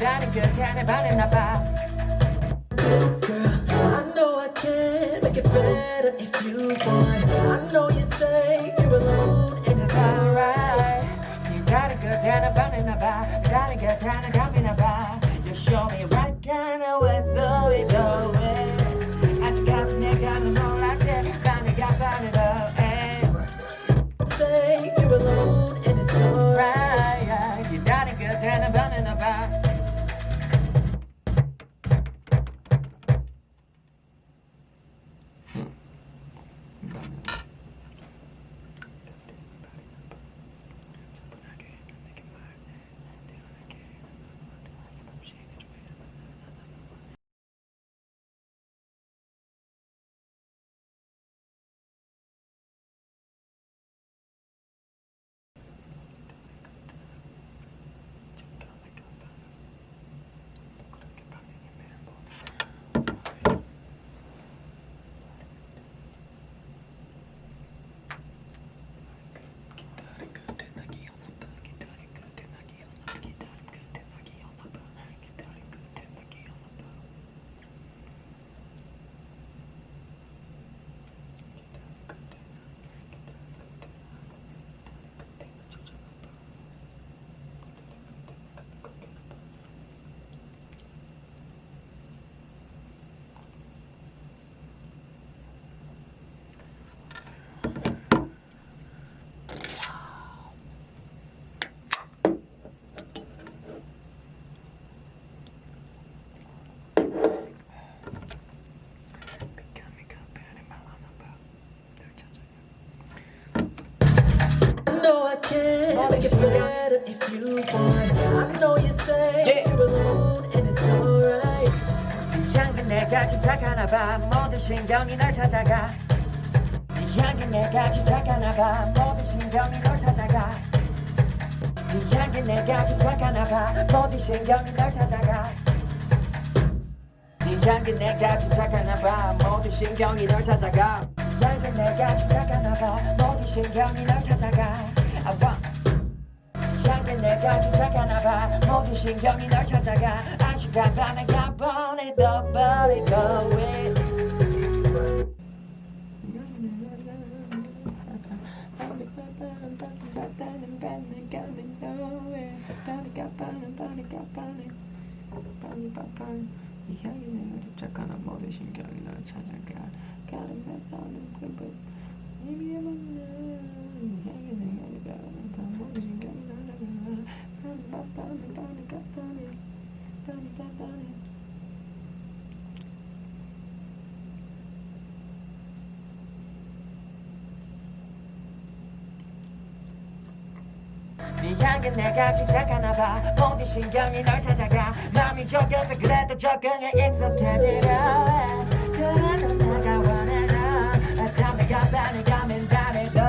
다른 그간에 반했나봐 Girl, I know I can make it better if you want. I know you say you're alone and it's alright. 네 다른 그간에 반했나봐 다른 그간에 감이나봐 You show me right kind of way do make it better if you want. I know you say Yeah. you're alone and it's alright. 네 향기 내가 집착하나봐. 모든 신경이 널 찾아가. 네 향기 내가 집착하나봐. 모든 신경이 널 찾아가. 네 향기 내가 집착하나봐. 모든 신경이 널 찾아가. 네 향기 내가 집착하나봐. 모든 신경이 널 찾아가. 네 향기 내가 집착하나봐. 모든 신경이 널 찾아가. I want 내가 집착하나봐 모든 신경이 널 찾아가 아시간 반에 가보내 더 버리고 왜이 향기 내가 집착하나 모든 신경이 널 찾아가 가는 가는 그불 이미 해봤네 향기 내가 집착하나 네 향기 내가 집착하나봐. 모든 신경이 널 찾아가. 마음이 조급해 그래도 적응에 익숙해지려 해. 그래도 내가 참 내가 반해 가면 반해도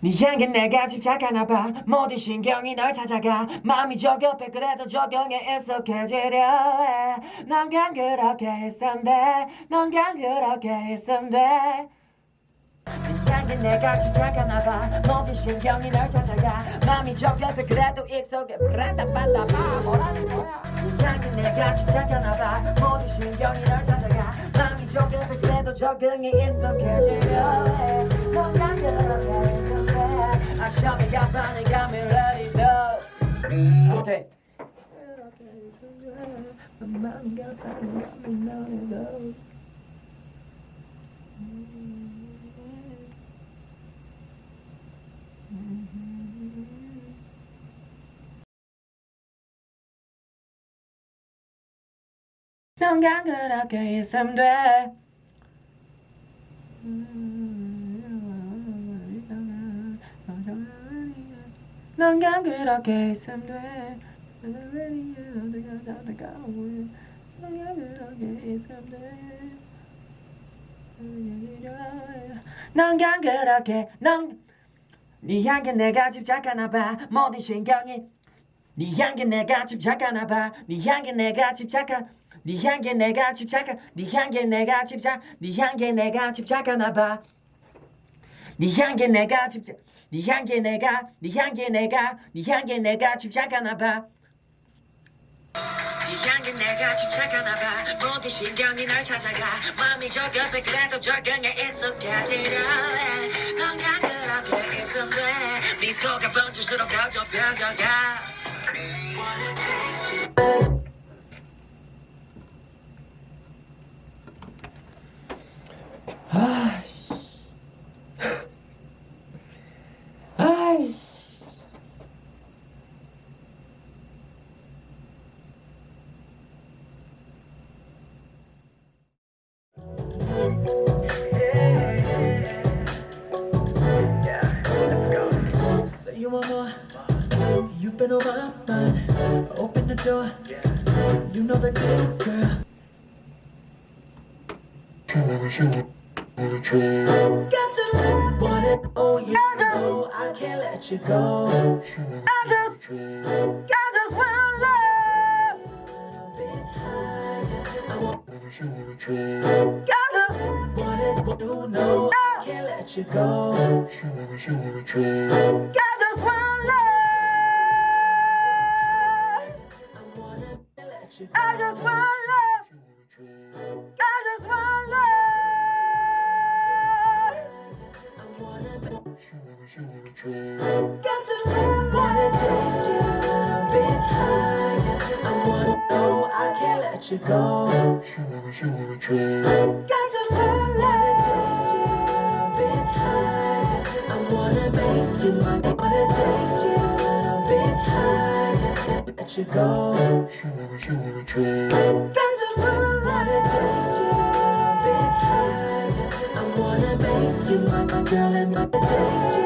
네 향기 내가 집착하나봐. 모든 신경이 널 찾아가. 마음이 조급해 그래도 적응에 익숙해지려 해넌 그냥 그렇게 있으면 돼넌 그냥 그렇게 있으면 돼. 네 향기 내가 집착하나봐. 모든 신경이 널 찾아가. 마음이 조급해 그래도 익숙해. 브라따빠따빠 뭐라는 거야? 네 향기 내가 집착하나봐. 모든 신경이 널 찾아가. 마음이 조급해 그래도 적응이 익숙해지려 해넌 그냥 그렇게 있으면 돼 I show me got funny got me ready to 오케이 넌 그냥 그렇게 있으면 돼 넌 그렇게 있으면 돼넌돼넌넌네 내가 집착하나 봐. 모든 신경이. 네 향기 내가 집착하나 봐네 향기 내가 집착한 네 향기 내가 집착한 네 향기 내가 집착 네 향기 내가 집착하나 봐 네 향기 내가 집착 네 향기 내가 네 향기 내가 네 향기 내가 집착하나 봐. 네 향기 내가 집착하나 봐. 모든 신경이 널 찾아가. 마음이 저격해 그래도 적응에 익숙해지려 해넌 그냥 그렇게 돼 미소가 번질수록 더 좁혀져가. 아 you wanna. Got to love it oh you I just, know I can't let you go. I just I just want love. A bit higher. I want wanna. Got to love it you know I can't let you go. Wanna wanna I just want got your love, wanna take you a bit higher. I wanna know I can't let you go. Got your love, wanna take you a bit higher. I wanna make you wanna take you a bit higher. Let you go. Got your love, wanna take you a bit higher. I wanna make you my girl, and wanna take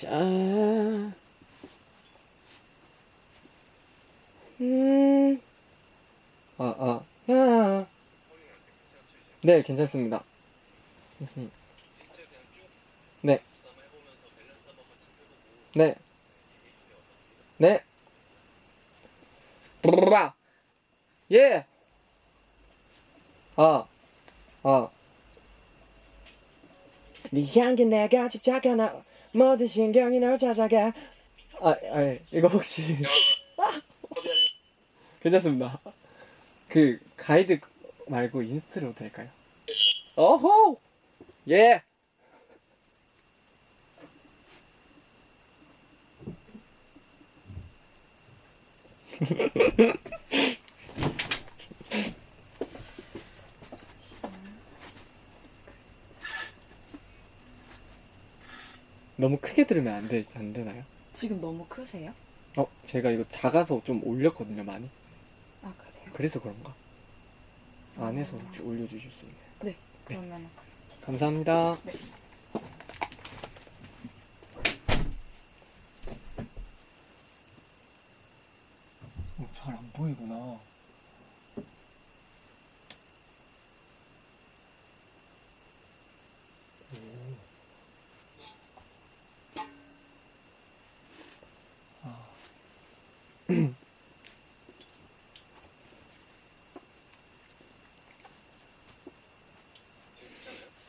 자, 음, 아, 아, 야, 네, 괜찮습니다. 음. 네, 네, 네, 브라라, 예, 아, 아. 네 향기 내가 집착하나 모든 신경이 널 찾아가 아, 아 이거 혹시. 괜찮습니다. 그 가이드 말고 인스트로 될까요? 어호 예 너무 크게 들으면 안, 되, 안 되나요? 지금 너무 크세요? 어 제가 이거 작아서 좀 올렸거든요 많이 아 그래요? 그래서 그런가? 안에서 혹시 올려주실 수 있나요? 네. 그러면 감사합니다. 네. 어, 잘안 보이구나.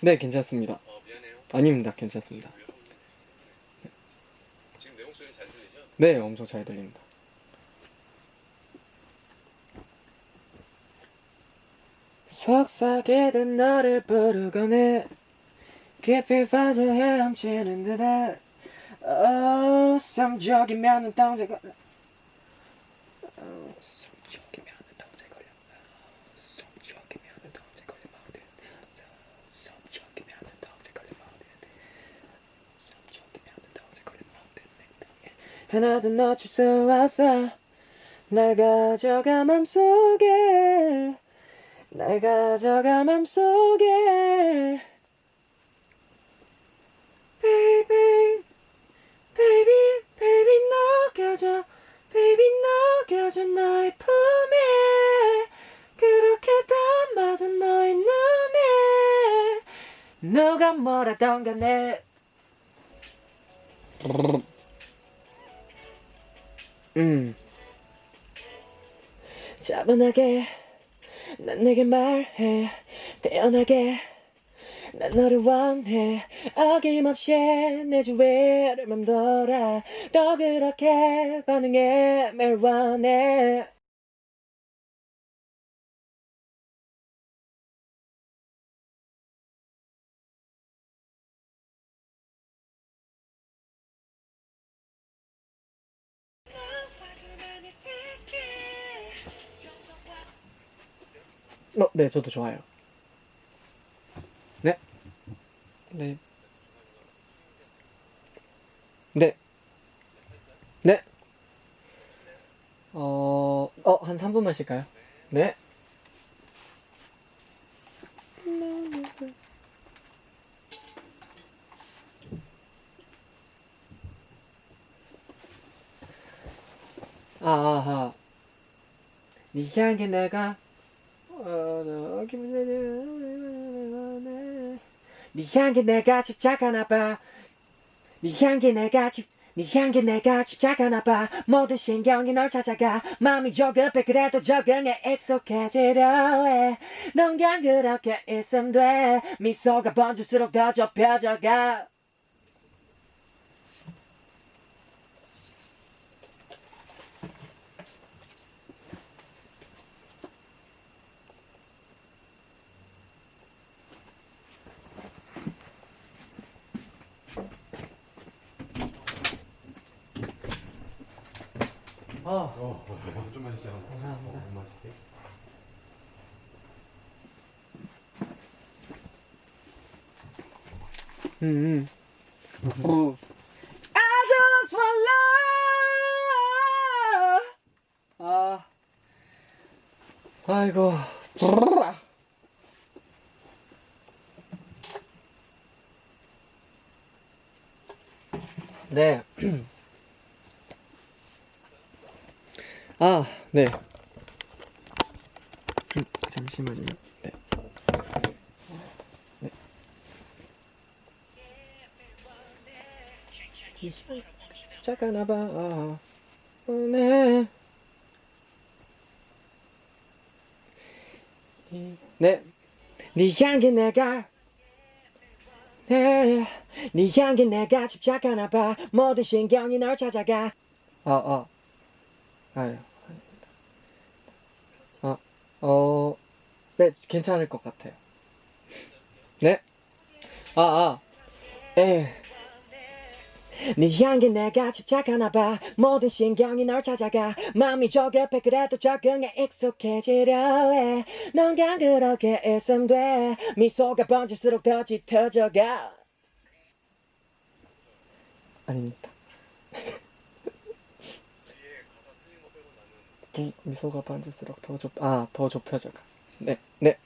네, 괜찮습니다. 어. 아닙니다. 괜찮습니다. 지금 내 목소리 잘 들리죠? 네, 엄청 잘 들립니다. 속삭이던 너를 부르곤 해 깊이 빠져 헤엄치는 듯해 어, 성적이면은 동작 걸려 어, 성적이면은 동작 걸려 어, 성적이면은 동작 걸려 모든 성적이면은 동작 걸려 모든 성적이면은 동작 걸려 모든 하나도 놓칠 수 없어. 날 가져가 맘속에. 날 가져가 맘속에. Baby Baby Baby 녹여줘. Baby 녹여줘 너의 품에. 그렇게 담아둔 너의 눈에. 누가 뭐라던 간에 음. 차분하게 난 내게 말해 태연하게 난 너를 원해. 어김없이 내 주위를 맴돌아 또 그렇게 반응해 매일 원해 어, 네, 저도 좋아요. 네. 네. 네. 네. 어, 어, 한 3분만 쉴까요? 네. 아하. 네 향기 내가 어, 네 향기 내가 집착하나 봐. 네 향기 내가 집, 네 향기 내가 집착하나 봐. 모든 신경이 널 찾아가. 마음이 조급해 그래도 적응해 익숙해지려 해. 넌 그냥 그렇게 있으면 돼. 미소가 번질수록 더 좁혀져가. 아, 어, 좀만 시작. 감사합니다. 어, 마실게. 음. 음. I just want love. 아. 아이고. 네. 아, 네. 음, 잠시만요. 네. 네. 잠깐만 봐. 아, 어, 네. 이- 네. 네 향기 내가 네, 네 향기 내가 집착하나 봐 모든 신경이 널 찾아가 어, 어. 아유 어, 어, 네, 괜찮을 것 같아요. 네? 아, 아, 에. 네 향기 내가 집착하나 봐. 모든 신경이 널 찾아가. 마음이 저격해 그래도 적응에 익숙해지려 해넌 그냥 그렇게 있으면 돼. 미소가 번질수록 더 짙어져가. 아닙니다 미, 미소가 번질수록 더 좁, 아, 더 좁혀져가. 네, 네